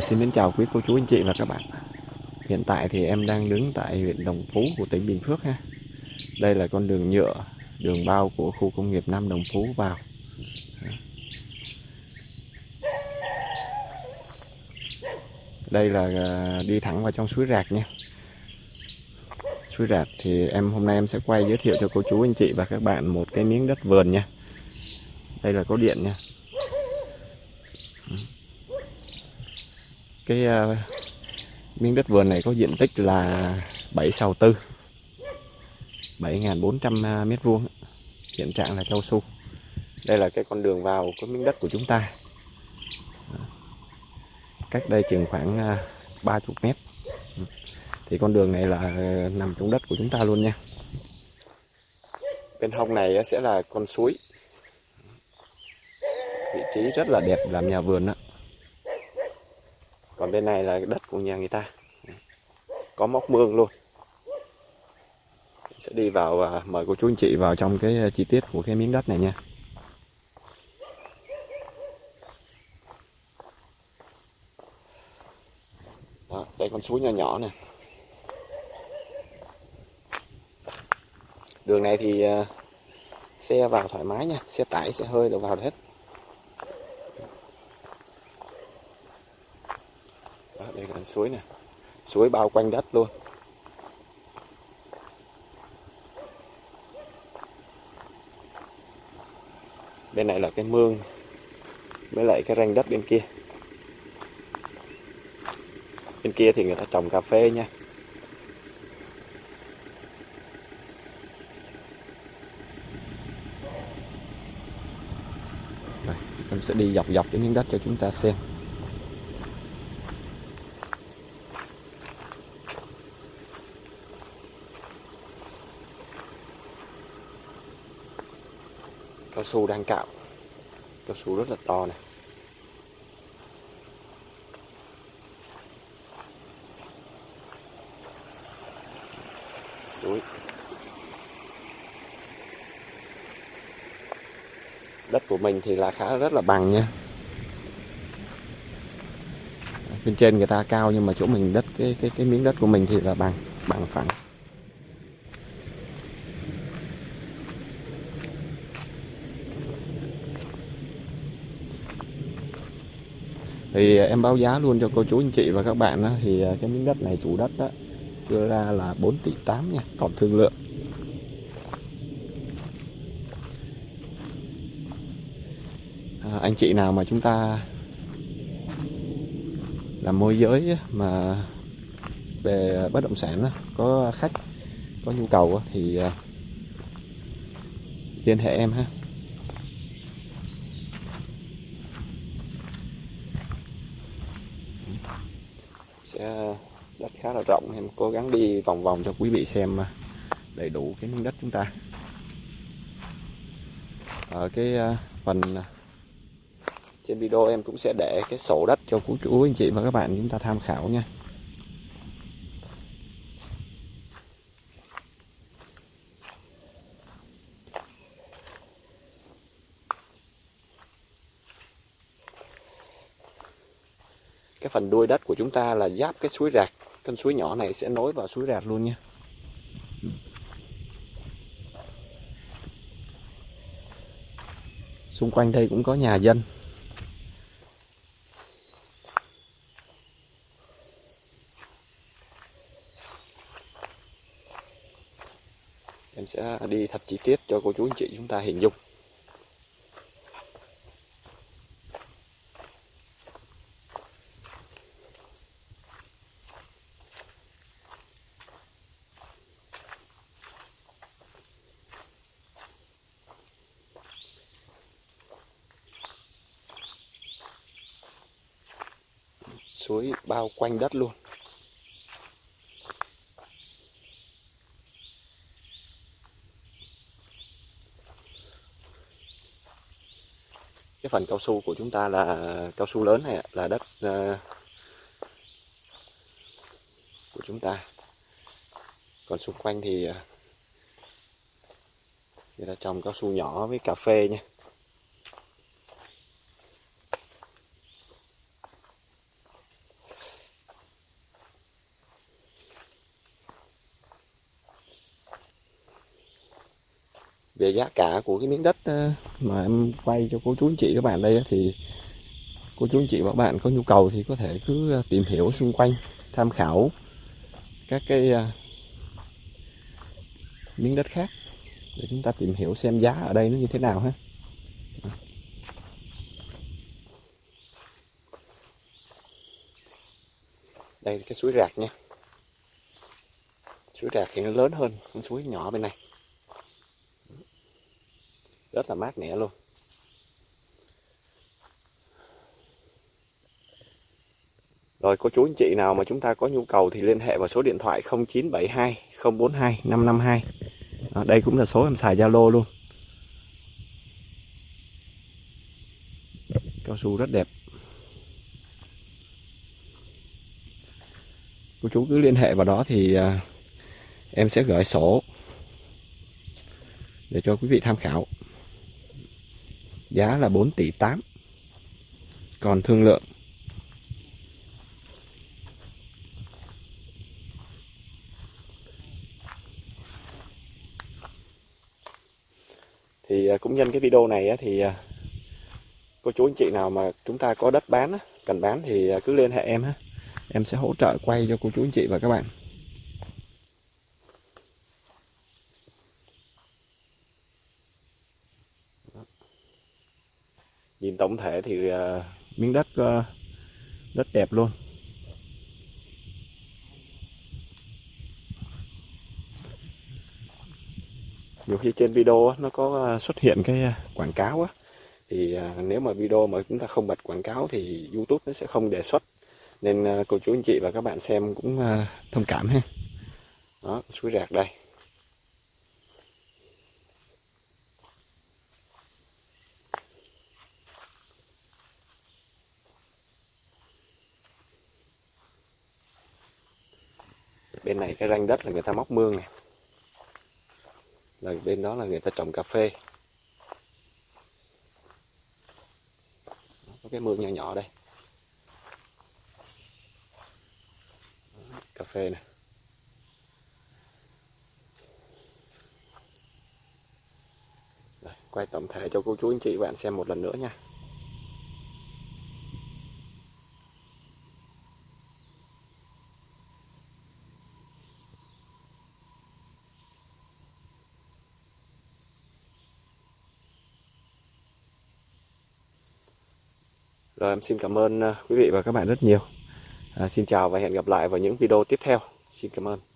xin kính chào quý cô chú anh chị và các bạn. Hiện tại thì em đang đứng tại huyện Đồng Phú của tỉnh Bình Phước ha. Đây là con đường nhựa, đường bao của khu công nghiệp Nam Đồng Phú vào. Đây là à, đi thẳng vào trong suối Rạc nha. Suối Rạc thì em hôm nay em sẽ quay giới thiệu cho cô chú anh chị và các bạn một cái miếng đất vườn nha. Đây là có điện nha. Cái uh, miếng đất vườn này có diện tích là 7 sào tư. 7.400 ờ, mét vuông hiện trạng là cao su. Đây là cái con đường vào cái miếng đất của chúng ta. Cách đây chừng khoảng ờ, 30 mét. Thì con đường này là nằm trong đất của chúng ta luôn nha. Bên hông này sẽ là con suối. Vị trí rất là đẹp làm nhà vườn đó còn bên này là đất của nhà người ta. Có móc mương luôn. Sẽ đi vào và mời cô chú anh chị vào trong cái à, chi tiết của cái miếng đất này nha. Đó, đây con suối nhỏ nhỏ nè. Đường này thì à, xe vào thoải mái nha. Xe tải xe hơi đều vào hết đây là suối này. Suối bao quanh đất luôn. Bên này là cái mương với lại cái ranh đất bên kia. Bên kia thì người ta trồng cà phê nha. Rồi, em sẽ đi dọc dọc cái miếng đất cho chúng ta xem. Cao su đang cạo. Cao su rất là to này. Suối. Đất của mình thì là khá rất là bằng nha. Bên trên người ta cao nhưng mà chỗ mình đất, cái cái cái miếng đất của mình thì là bằng bằng phẳng. Thì ờ, em báo giá luôn cho cô chú anh chị và các bạn đó, thì ờ, cái miếng đất này chủ đất đó đưa ra là 4 tỷ 8 nha còn thương lượng. À, anh chị nào mà chúng ta làm môi giới mà về bất động sản đó, có khách có nhu cầu thì liên hệ em ha. Sẽ đất khá là rộng. Em cố gắng đi vòng vòng cho quý vị xem à, đầy đủ cái miếng đất chúng ta. Ở cái à, phần à, trên video em cũng sẽ để cái sổ đất cho cô chú, anh chị và các bạn chúng ta tham khảo nha. Cái phần đuôi đất của chúng ta là giáp cái suối rạc. Con suối nhỏ này sẽ nối vào suối rạc luôn nha. Xung quanh đây cũng có nhà dân. Em sẽ đi thật chi tiết cho cô chú anh chị chúng ta hình dung. Suối bao quanh đất luôn. Cái phần cao su của chúng ta là cao su lớn này là đất uh, của chúng ta. Còn xung quanh thì à, người ta trồng cao su nhỏ với cà phê nha về giá cả của cái miếng đất ờ, mà em quay cho cô chú anh chị, các bạn đây thì cô chú anh chị và các bạn có nhu cầu thì có thể cứ ờ, tìm hiểu xung quanh, tham khảo các cái ờ, miếng đất khác để chúng ta tìm hiểu xem giá ở đây nó như thế nào ha. Đây là cái suối rạc nha. Suối rạc thì nó lớn hơn con suối nhỏ bên này rất là mát mẻ luôn Rồi cô chú anh chị nào mà chúng ta có nhu cầu thì liên hệ vào số điện thoại 0972 042 552. À, đây cũng là số em xài Zalo luôn. Cao su rất đẹp. Cô chú cứ liên hệ vào đó thì à, em sẽ gửi sổ để cho quý vị tham khảo. Giá là 4 tỷ 8. Còn thương lượng. Thì à, cũng nhân cái video này thì à, cô chú anh chị nào mà chúng ta có đất bán cần bán thì à, cứ liên hệ em ha. Em sẽ hỗ trợ quay cho cô chú anh chị và các bạn. Nhìn tổng thể thì ờ, miếng đất ờ, rất đẹp luôn. Nhiều khi trên video nó có ờ, xuất hiện cái quảng cáo á, thì nếu mà video mà chúng ta không bật quảng cáo thì YouTube nó sẽ không đề xuất. Nên cô chú anh chị và các bạn xem cũng thông cảm ha. Đó suối rạc đây. Bên này cái ranh đất là người ta móc mương này là bên đó là người ta trồng cà phê. Có cái mương nhỏ nhỏ đây. Cà phê này Rồi, quay tổng thể cho cô chú anh chị bạn xem một lần nữa nha. Rồi em xin cảm ơn à, quý vị và các bạn rất nhiều. À, xin chào và hẹn gặp lại vào những video tiếp theo. Xin cảm ơn.